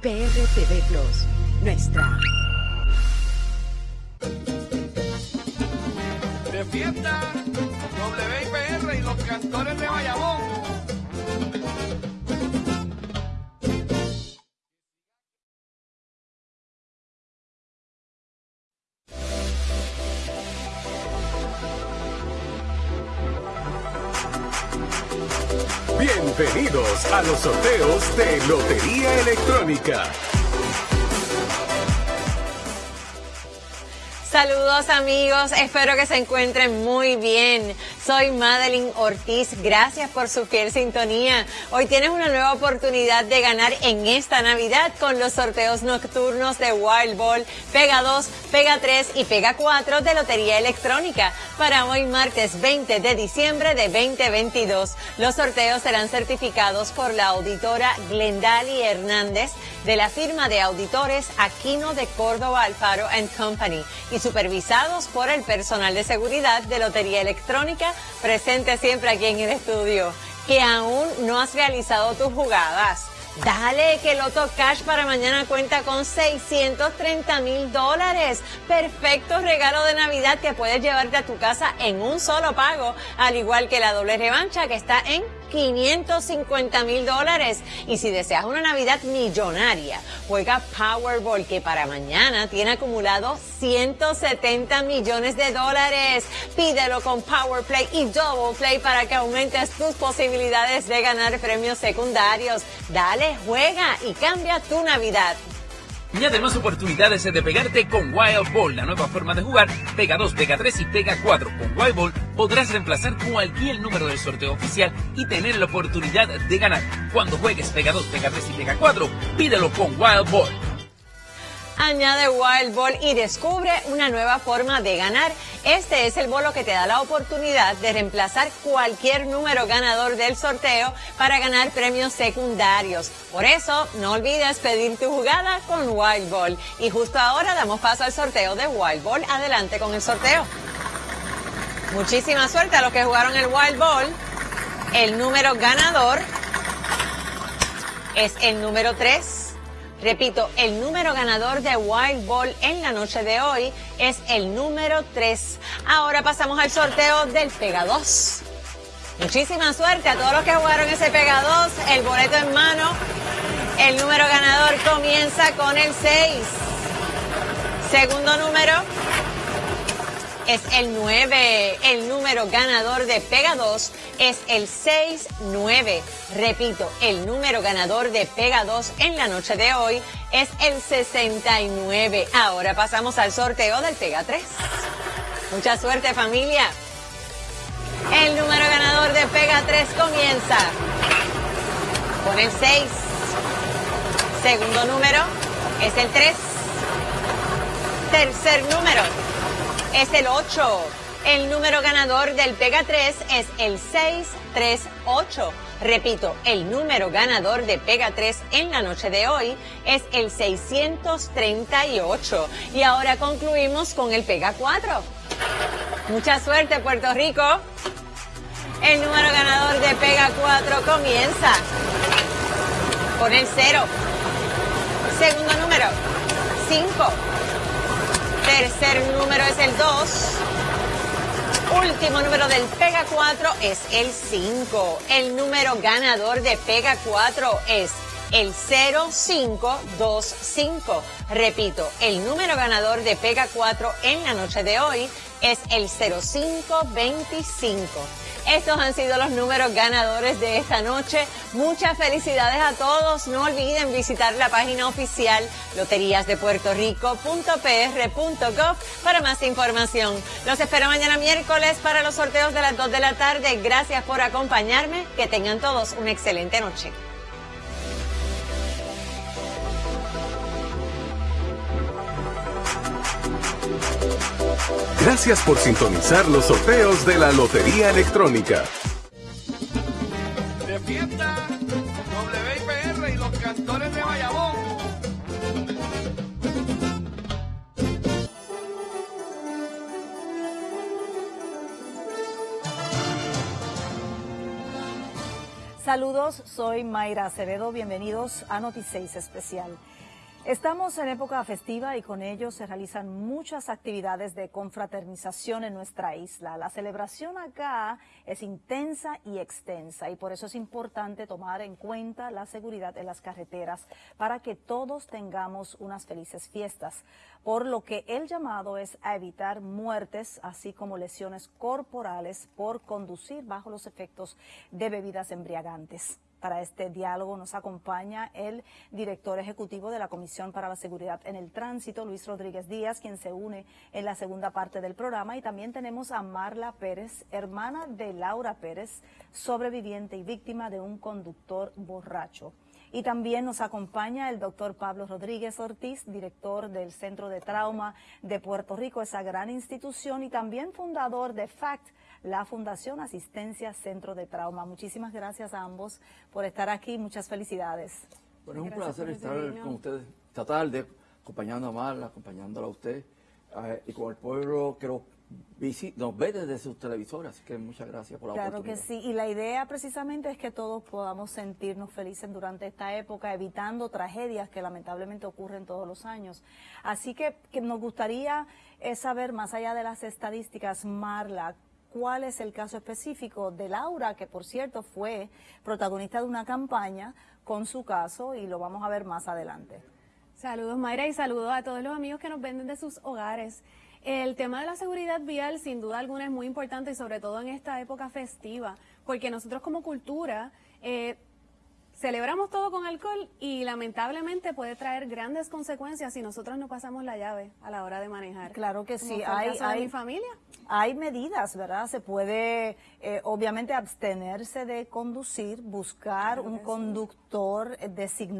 PRTV Plus, nuestra. De fiesta, WIPR y los cantores de Bayamón. Bienvenidos a los sorteos de Lotería Electrónica. Saludos amigos, espero que se encuentren muy bien. Soy Madeline Ortiz, gracias por su fiel sintonía. Hoy tienes una nueva oportunidad de ganar en esta Navidad con los sorteos nocturnos de Wild Ball, Pega 2, Pega 3 y Pega 4 de Lotería Electrónica para hoy martes 20 de diciembre de 2022. Los sorteos serán certificados por la auditora Glendali Hernández de la firma de auditores Aquino de Córdoba Alfaro Company y supervisados por el personal de seguridad de Lotería Electrónica presente siempre aquí en el estudio. Que aún no has realizado tus jugadas. Dale que Loto Cash para mañana cuenta con 630 mil dólares. Perfecto regalo de Navidad que puedes llevarte a tu casa en un solo pago, al igual que la doble revancha que está en 550 mil dólares. Y si deseas una Navidad millonaria, juega Powerball que para mañana tiene acumulado 170 millones de dólares. Pídelo con Powerplay y Double Play para que aumentes tus posibilidades de ganar premios secundarios. Dale, juega y cambia tu Navidad. Añade más oportunidades de pegarte con Wild Ball, la nueva forma de jugar. Pega 2, Pega 3 y Pega 4. Con Wild Ball podrás reemplazar cualquier número del sorteo oficial y tener la oportunidad de ganar. Cuando juegues Pega 2, Pega 3 y Pega 4, pídelo con Wild Ball. Añade Wild Ball y descubre una nueva forma de ganar. Este es el bolo que te da la oportunidad de reemplazar cualquier número ganador del sorteo para ganar premios secundarios. Por eso, no olvides pedir tu jugada con Wild Ball. Y justo ahora damos paso al sorteo de Wild Ball. Adelante con el sorteo. Muchísima suerte a los que jugaron el Wild Ball. El número ganador es el número 3. Repito, el número ganador de Wild Ball en la noche de hoy es el número 3. Ahora pasamos al sorteo del Pega 2. Muchísima suerte a todos los que jugaron ese Pega 2, el boleto en mano. El número ganador comienza con el 6. Segundo número es el 9. El número ganador de Pega 2 es el 69. Repito, el número ganador de Pega 2 en la noche de hoy es el 69. Ahora pasamos al sorteo del Pega 3. Mucha suerte familia. El número ganador de Pega 3 comienza con el 6. Segundo número es el 3. Tercer número es el 8. El número ganador del Pega 3 es el 638. Repito, el número ganador de Pega 3 en la noche de hoy es el 638. Y ahora concluimos con el Pega 4. Mucha suerte, Puerto Rico. El número ganador de Pega 4 comienza con el 0. Segundo número, 5. Tercer número es el 2. Último número del Pega 4 es el 5. El número ganador de Pega 4 es el 0525. Repito, el número ganador de Pega 4 en la noche de hoy es el 0525. Estos han sido los números ganadores de esta noche. Muchas felicidades a todos. No olviden visitar la página oficial loteriasdepuertorico.pr.gov para más información. Los espero mañana miércoles para los sorteos de las 2 de la tarde. Gracias por acompañarme. Que tengan todos una excelente noche. Gracias por sintonizar los sorteos de la Lotería Electrónica. De fiesta, WIPR y los cantores de Bayamón. Saludos, soy Mayra Acevedo, bienvenidos a Noticias Especial. Estamos en época festiva y con ello se realizan muchas actividades de confraternización en nuestra isla. La celebración acá es intensa y extensa y por eso es importante tomar en cuenta la seguridad en las carreteras para que todos tengamos unas felices fiestas. Por lo que el llamado es a evitar muertes así como lesiones corporales por conducir bajo los efectos de bebidas embriagantes. Para este diálogo nos acompaña el director ejecutivo de la Comisión para la Seguridad en el Tránsito, Luis Rodríguez Díaz, quien se une en la segunda parte del programa. Y también tenemos a Marla Pérez, hermana de Laura Pérez, sobreviviente y víctima de un conductor borracho. Y también nos acompaña el doctor Pablo Rodríguez Ortiz, director del Centro de Trauma de Puerto Rico, esa gran institución, y también fundador de FACT, la Fundación Asistencia Centro de Trauma. Muchísimas gracias a ambos por estar aquí. Muchas felicidades. Bueno, es un placer estar con ustedes esta tarde, acompañando a Marla, acompañándola a usted eh, y con el pueblo que nos ve desde sus televisores, así que muchas gracias por la claro Claro que sí, y la idea precisamente es que todos podamos sentirnos felices durante esta época, evitando tragedias que lamentablemente ocurren todos los años. Así que, que nos gustaría eh, saber, más allá de las estadísticas, Marla, cuál es el caso específico de Laura, que por cierto fue protagonista de una campaña con su caso y lo vamos a ver más adelante. Saludos Mayra y saludos a todos los amigos que nos ven desde sus hogares. El tema de la seguridad vial sin duda alguna es muy importante y sobre todo en esta época festiva, porque nosotros como cultura eh, celebramos todo con alcohol y lamentablemente puede traer grandes consecuencias si nosotros no pasamos la llave a la hora de manejar. Claro que sí. Hay, hay familia. Hay medidas, ¿verdad? Se puede, eh, obviamente, abstenerse de conducir, buscar un conductor designado